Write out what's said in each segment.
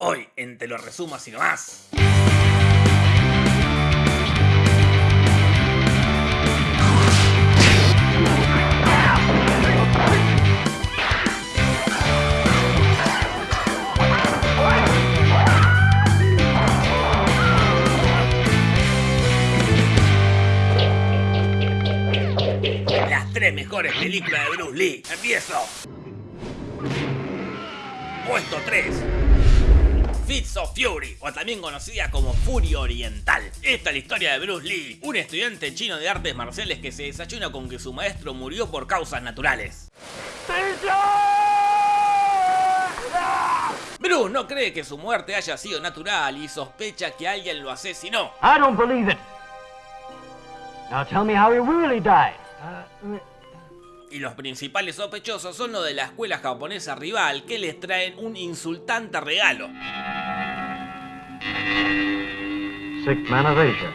Hoy en Te lo resumo así nomás. Las tres mejores películas de Bruce Lee. Empiezo. Puesto 3. Fits of Fury, o también conocida como Furia Oriental. Esta es la historia de Bruce Lee, un estudiante chino de artes marciales que se desayuna con que su maestro murió por causas naturales. Bruce no cree que su muerte haya sido natural y sospecha que alguien lo asesinó. I don't believe it. Now tell me how he really died. Uh, Y los principales sospechosos son los de la escuela japonesa rival que les traen un insultante regalo. Sick man of Asia.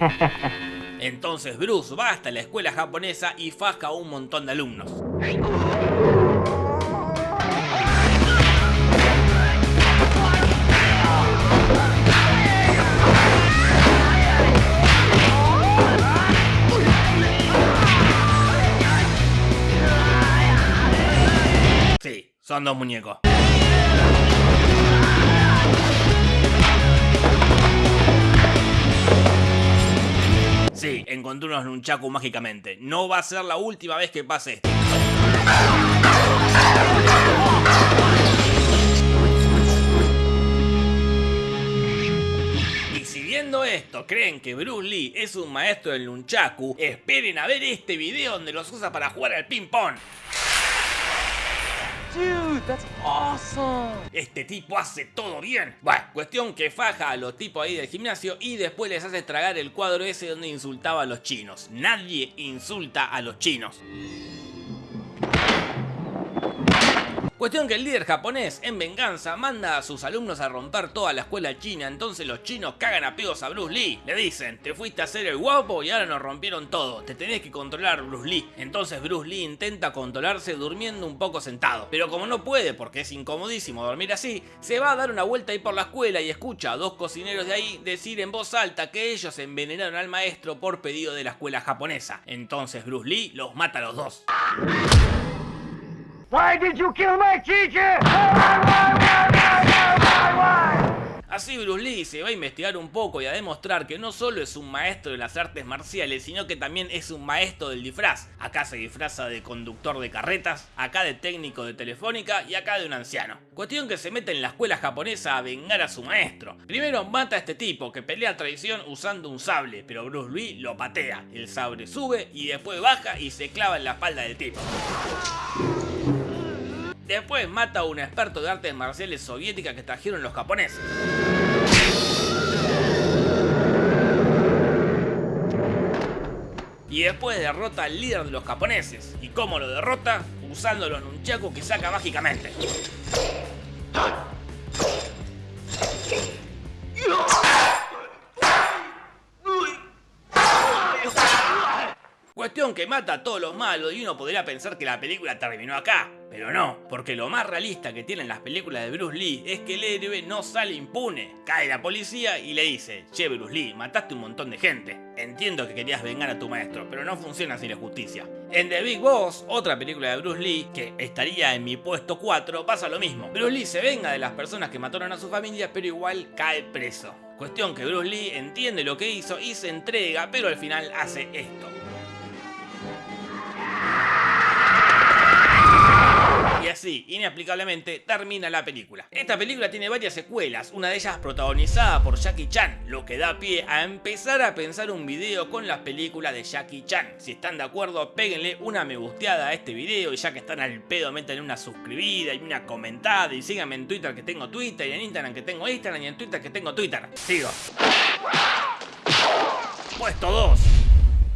Entonces Bruce va hasta la escuela japonesa y faja a un montón de alumnos. Sí, son dos muñecos. Sí, encontré unos nunchaku mágicamente. No va a ser la última vez que pase esto. Y si viendo esto creen que Bruce Lee es un maestro del nunchaku, esperen a ver este video donde los usa para jugar al ping pong. That's awesome. Este tipo hace todo bien. Bueno, cuestión que faja a los tipos ahí del gimnasio y después les hace tragar el cuadro ese donde insultaba a los chinos. Nadie insulta a los chinos. Cuestión que el líder japonés, en venganza, manda a sus alumnos a romper toda la escuela china, entonces los chinos cagan a pedos a Bruce Lee. Le dicen, te fuiste a hacer el guapo y ahora nos rompieron todo, te tenés que controlar Bruce Lee. Entonces Bruce Lee intenta controlarse durmiendo un poco sentado, pero como no puede porque es incomodísimo dormir así, se va a dar una vuelta ahí por la escuela y escucha a dos cocineros de ahí decir en voz alta que ellos envenenaron al maestro por pedido de la escuela japonesa. Entonces Bruce Lee los mata a los dos. Why did you kill my teacher? Así Bruce Lee se va a investigar un poco y a demostrar que no solo es un maestro de las artes marciales, sino que también es un maestro del disfraz. Acá se disfraza de conductor de carretas, acá de técnico de telefónica y acá de un anciano. Cuestión que se mete en la escuela japonesa a vengar a su maestro. Primero mata a este tipo que pelea a traición usando un sable, pero Bruce Lee lo patea. El sable sube y después baja y se clava en la espalda del tipo. Después mata a un experto de artes marciales soviética que trajeron los japoneses. Y después derrota al líder de los japoneses. ¿Y cómo lo derrota? Usando los nunchaku que saca mágicamente. Que mata a todos los malos y uno podría pensar que la película terminó acá. Pero no, porque lo más realista que tienen las películas de Bruce Lee es que el héroe no sale impune. Cae la policía y le dice, che Bruce Lee, mataste un montón de gente. Entiendo que querías vengar a tu maestro, pero no funciona sin la justicia. En The Big Boss, otra película de Bruce Lee, que estaría en mi puesto 4, pasa lo mismo. Bruce Lee se venga de las personas que mataron a su familia, pero igual cae preso. Cuestión que Bruce Lee entiende lo que hizo y se entrega, pero al final hace esto. Así, inexplicablemente, termina la película. Esta película tiene varias secuelas, una de ellas protagonizada por Jackie Chan, lo que da pie a empezar a pensar un video con las películas de Jackie Chan. Si están de acuerdo, péguenle una me gusteada a este video y ya que están al pedo, métanle una suscribida y una comentada y síganme en Twitter que tengo Twitter y en Instagram que tengo Instagram y en Twitter que tengo Twitter. Sigo. Puesto 2.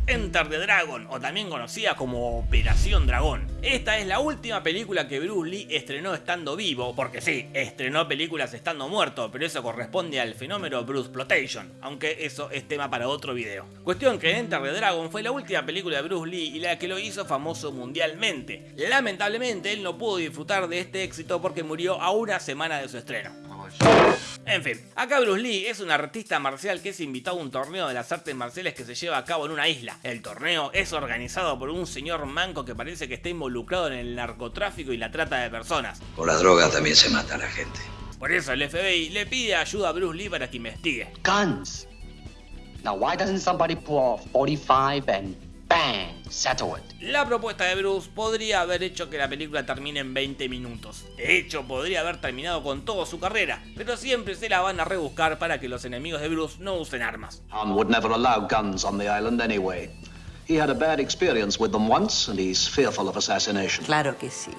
Enter the Dragon, o también conocida como Operación Dragón. Esta es la última película que Bruce Lee estrenó estando vivo, porque sí, estrenó películas estando muerto, pero eso corresponde al fenómeno Bruce Plotation, aunque eso es tema para otro video. Cuestión que Enter the Dragon fue la última película de Bruce Lee y la que lo hizo famoso mundialmente. Lamentablemente él no pudo disfrutar de este éxito porque murió a una semana de su estreno. En fin, acá Bruce Lee es un artista marcial que es invitado a un torneo de las artes marciales que se lleva a cabo en una isla. El torneo es organizado por un señor manco que parece que está involucrado en el narcotráfico y la trata de personas. Por la droga también se mata a la gente. Por eso el FBI le pide ayuda a Bruce Lee para que investigue. Guns. Now, why doesn't somebody pull off 45 and bang, settle it? La propuesta de Bruce podría haber hecho que la película termine en 20 minutos. De hecho, podría haber terminado con toda su carrera, pero siempre se la van a rebuscar para que los enemigos de Bruce no usen armas. Han would never allow guns on the island anyway. He had a bad experience with them once, and he's fearful of assassination. Claro que sí.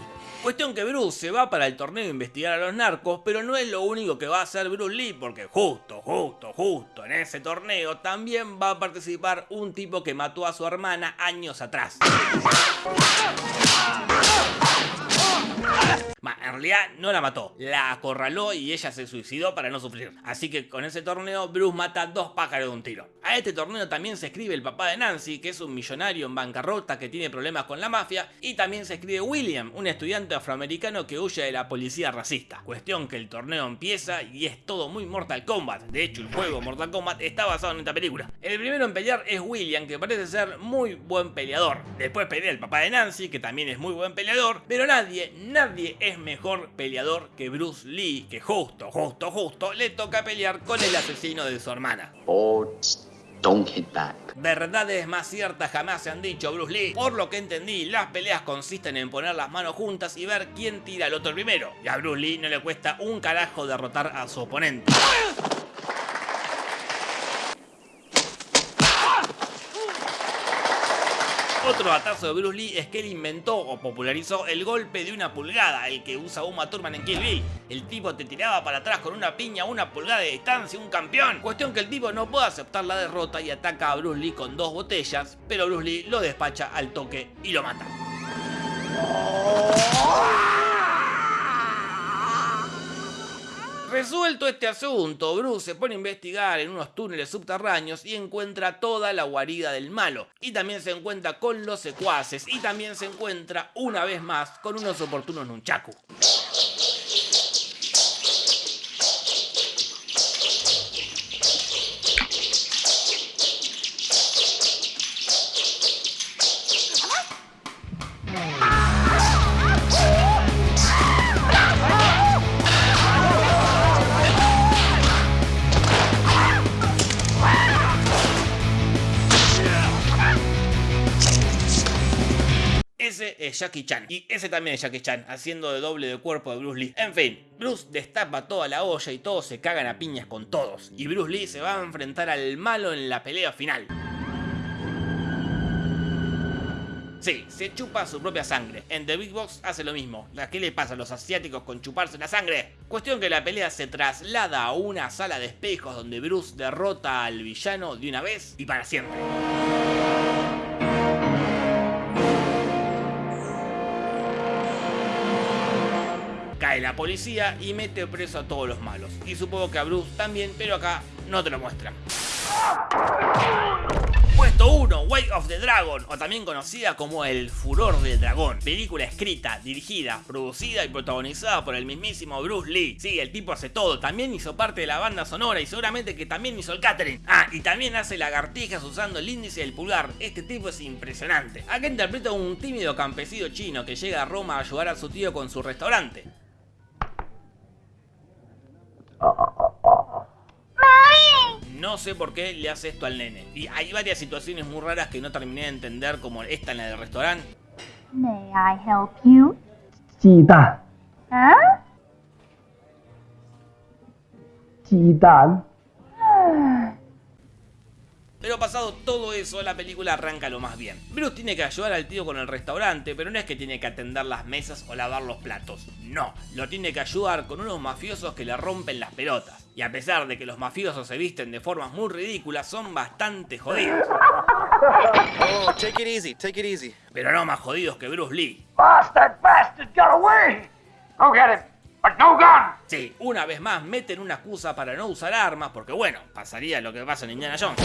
Cuestión que Bruce se va para el torneo a investigar a los narcos, pero no es lo único que va a hacer Bruce Lee, porque justo, justo, justo en ese torneo también va a participar un tipo que mató a su hermana años atrás. En realidad no la mató, la acorraló y ella se suicidó para no sufrir. Así que con ese torneo Bruce mata dos pájaros de un tiro. A este torneo también se escribe el papá de Nancy, que es un millonario en bancarrota que tiene problemas con la mafia, y también se escribe William, un estudiante afroamericano que huye de la policía racista. Cuestión que el torneo empieza y es todo muy Mortal Kombat. De hecho, el juego Mortal Kombat está basado en esta película. El primero en pelear es William, que parece ser muy buen peleador. Después pelea el papá de Nancy, que también es muy buen peleador, pero nadie, nadie es mejor peleador que Bruce Lee, que justo, justo, justo le toca pelear con el asesino de su hermana. Boards don't hit back. Verdades más ciertas jamás se han dicho, Bruce Lee. Por lo que entendí, las peleas consisten en poner las manos juntas y ver quién tira al otro primero. Y a Bruce Lee no le cuesta un carajo derrotar a su oponente. Otro datazo de Bruce Lee es que él inventó o popularizó el golpe de una pulgada, el que usa Uma Thurman en Kill Bill. El tipo te tiraba para atrás con una piña una pulgada de distancia, un campeón. Cuestión que el tipo no puede aceptar la derrota y ataca a Bruce Lee con dos botellas, pero Bruce Lee lo despacha al toque y lo mata. Resuelto este asunto, Bruce se pone a investigar en unos túneles subterráneos y encuentra toda la guarida del malo. Y también se encuentra con los secuaces y también se encuentra una vez más con unos oportunos nunchaku. Jackie Chan. Y ese también es Jackie Chan, haciendo de doble de cuerpo de Bruce Lee. En fin, Bruce destapa toda la olla y todos se cagan a piñas con todos. Y Bruce Lee se va a enfrentar al malo en la pelea final. Sí, se chupa su propia sangre. En The Big Box hace lo mismo. ¿A qué le pasa a los asiáticos con chuparse la sangre? Cuestión que la pelea se traslada a una sala de espejos donde Bruce derrota al villano de una vez y para siempre. La policía y mete preso a todos los malos. Y supongo que a Bruce también, pero acá no te lo muestran. Puesto 1, Way of the Dragon, o también conocida como El Furor del Dragón. Película escrita, dirigida, producida y protagonizada por el mismísimo Bruce Lee. Sí, el tipo hace todo, también hizo parte de la banda sonora y seguramente que también hizo el catering. Ah, y también hace lagartijas usando el índice y el pulgar. Este tipo es impresionante. Acá interpreta a un tímido campesino chino que llega a Roma a ayudar a su tío con su restaurante. No sé por qué le hace esto al nene. Y hay varias situaciones muy raras que no terminé de entender, como esta en la del restaurante. May I help you? 鸡蛋，Huh? Pero pasado todo eso, la película arranca lo más bien. Bruce tiene que ayudar al tío con el restaurante, pero no es que tiene que atender las mesas o lavar los platos. No, lo tiene que ayudar con unos mafiosos que le rompen las pelotas. Y a pesar de que los mafiosos se visten de formas muy ridículas, son bastante jodidos. Oh, take it easy, take it easy. Pero no más jodidos que Bruce Lee. Boss, that bastard got away. Go get him, but no gun. Sí, una vez más meten una excusa para no usar armas, porque bueno, pasaría lo que pasa en Indiana Jones.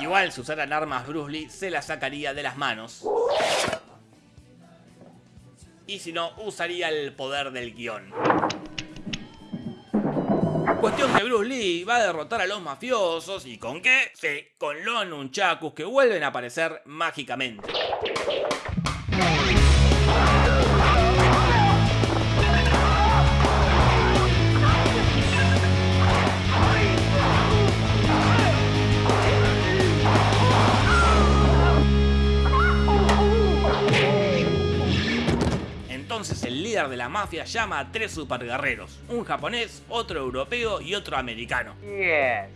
Igual si usaran armas Bruce Lee se las sacaría de las manos. Y si no, usaría el poder del guion. Cuestión que Bruce Lee va a derrotar a los mafiosos y ¿con qué? Sí, con los nunchakus que vuelven a aparecer mágicamente. Entonces el líder de la mafia llama a tres superguerreros, un japonés, otro europeo y otro americano. Yes.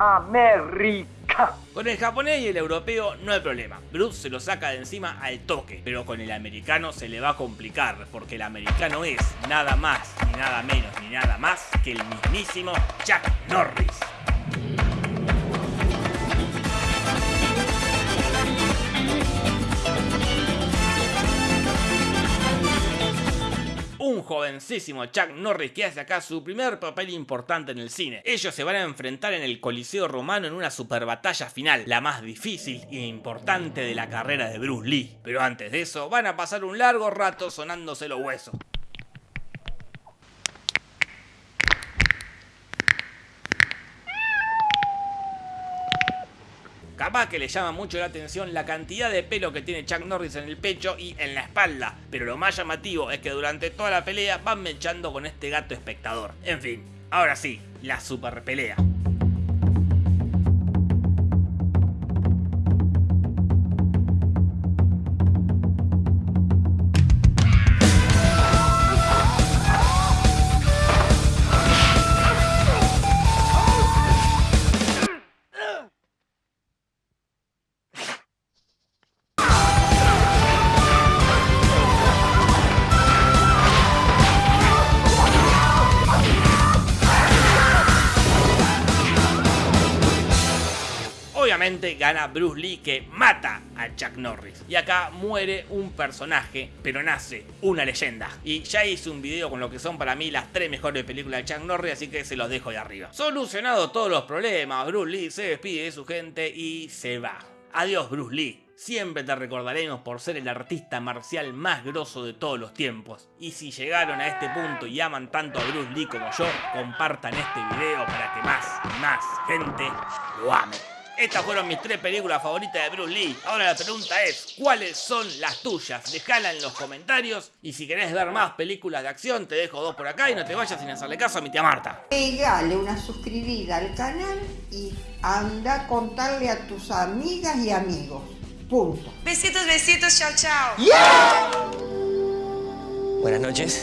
America. Con el japonés y el europeo no hay problema, Bruce se lo saca de encima al toque, pero con el americano se le va a complicar, porque el americano es nada más, ni nada menos, ni nada más que el mismísimo Chuck Norris. Jovencísimo Chuck Norris que hace acá su primer papel importante en el cine. Ellos se van a enfrentar en el Coliseo Romano en una super batalla final, la más difícil e importante de la carrera de Bruce Lee. Pero antes de eso, van a pasar un largo rato sonándose los huesos. Capaz que le llama mucho la atención la cantidad de pelo que tiene Chuck Norris en el pecho y en la espalda, pero lo más llamativo es que durante toda la pelea van mechando con este gato espectador. En fin, ahora sí, la super pelea. Gana Bruce Lee que mata a Chuck Norris. Y acá muere un personaje, pero nace una leyenda. Y ya hice un video con lo que son para mí las tres mejores películas de Chuck Norris, así que se los dejo de arriba. Solucionado todos los problemas, Bruce Lee se despide de su gente y se va. Adiós Bruce Lee. Siempre te recordaremos por ser el artista marcial más grosso de todos los tiempos. Y si llegaron a este punto y aman tanto a Bruce Lee como yo, compartan este video para que más más gente lo ame. Estas fueron mis tres películas favoritas de Bruce Lee. Ahora la pregunta es, ¿cuáles son las tuyas? Dejala en los comentarios. Y si querés ver más películas de acción, te dejo dos por acá y no te vayas sin hacerle caso a mi tía Marta. Pegale una suscribida al canal y anda a contarle a tus amigas y amigos. Punto. Besitos, besitos, chao, chao. Buenas noches.